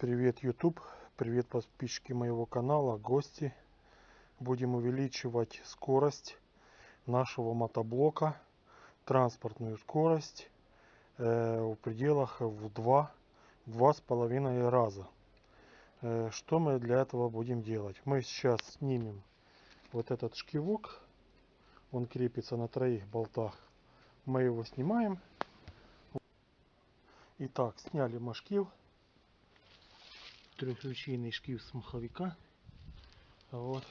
Привет, YouTube. Привет, подписчики моего канала, гости. Будем увеличивать скорость нашего мотоблока, транспортную скорость э, в пределах в два, два с половиной раза. Э, что мы для этого будем делать? Мы сейчас снимем вот этот шкивок. Он крепится на троих болтах. Мы его снимаем. Итак, сняли мы шкив трехручейный шкив с маховика. Вот.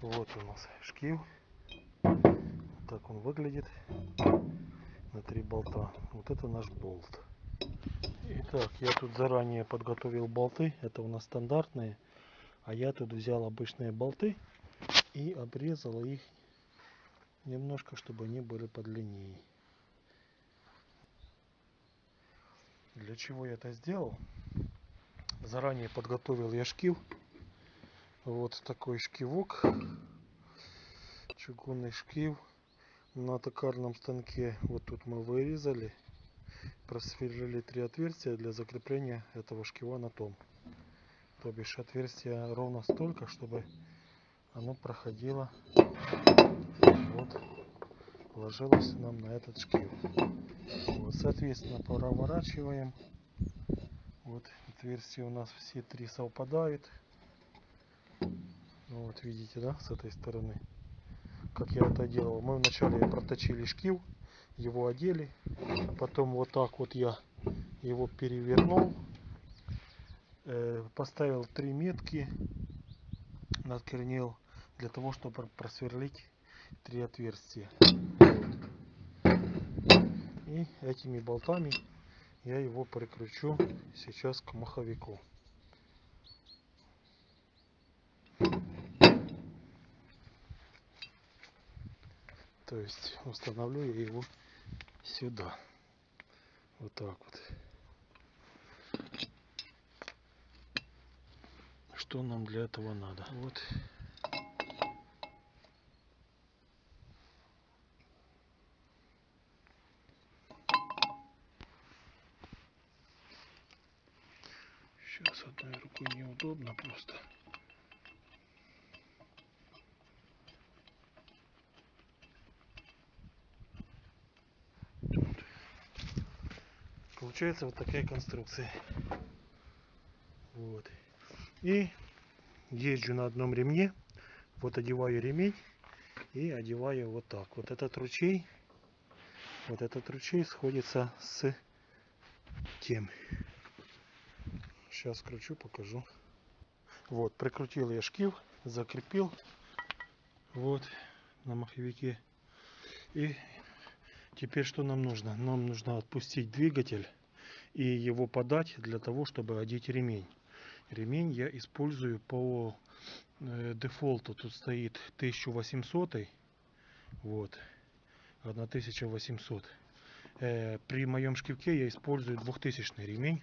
Вот у нас шкив. Так он выглядит. На три болта. Вот это наш болт. Итак, я тут заранее подготовил болты. Это у нас стандартные. А я тут взял обычные болты и обрезал их немножко, чтобы они были подлиннее. Для чего я это сделал? Заранее подготовил я шкив. Вот такой шкивок. Чугунный шкив на токарном станке. Вот тут мы вырезали. Просверлили три отверстия для закрепления этого шкива на том. То бишь отверстия ровно столько, чтобы оно проходило вот ложилось нам на этот шкив. Вот, соответственно, проворачиваем. Вот отверстия у нас все три совпадают. Ну, вот видите, да, с этой стороны. Как я это делал. Мы вначале проточили шкив, его одели. Потом вот так вот я его перевернул. Э, поставил три метки. Надкорнил для того, чтобы просверлить три отверстия. И этими болтами я его прикручу сейчас к маховику. То есть установлю я его сюда. Вот так вот. Что нам для этого надо? Вот неудобно просто. Получается вот такая конструкция. Вот. И езжу на одном ремне. Вот одеваю ремень и одеваю вот так. Вот этот ручей, вот этот ручей сходится с тем. Сейчас кручу, покажу. Вот, прикрутил я шкив, закрепил. Вот, на маховике. И теперь что нам нужно? Нам нужно отпустить двигатель и его подать для того, чтобы одеть ремень. Ремень я использую по э, дефолту. Тут стоит 1800. Вот. 1800. Э, при моем шкивке я использую 2000 ремень.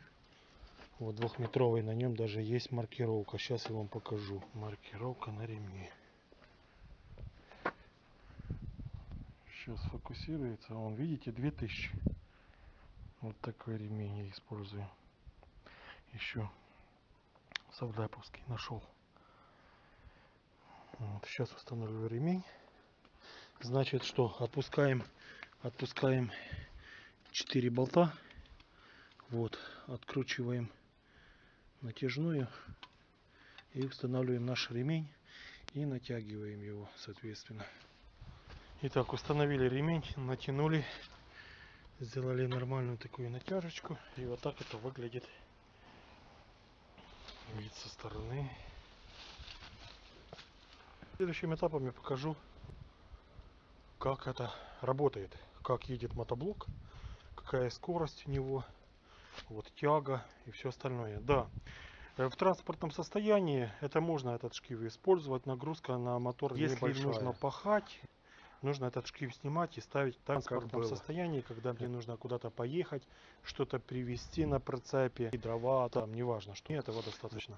Вот двухметровый, на нем даже есть маркировка. Сейчас я вам покажу. Маркировка на ремне. Сейчас фокусируется. Он, видите, 2000. Вот такой ремень я использую. Еще Савдаповский нашел. Вот, сейчас установлю ремень. Значит, что отпускаем, отпускаем 4 болта. Вот, откручиваем натяжную и устанавливаем наш ремень и натягиваем его соответственно. Итак установили ремень натянули сделали нормальную такую натяжечку и вот так это выглядит. Вид со стороны. Следующим этапом я покажу как это работает как едет мотоблок какая скорость у него вот тяга и все остальное. Да, э, в транспортном состоянии это можно этот шкив использовать. Нагрузка на мотор Если небольшая. нужно пахать, нужно этот шкив снимать и ставить в транспортном состоянии, когда мне нужно куда-то поехать, что-то привезти на прицепе, дрова, там, неважно, что этого достаточно.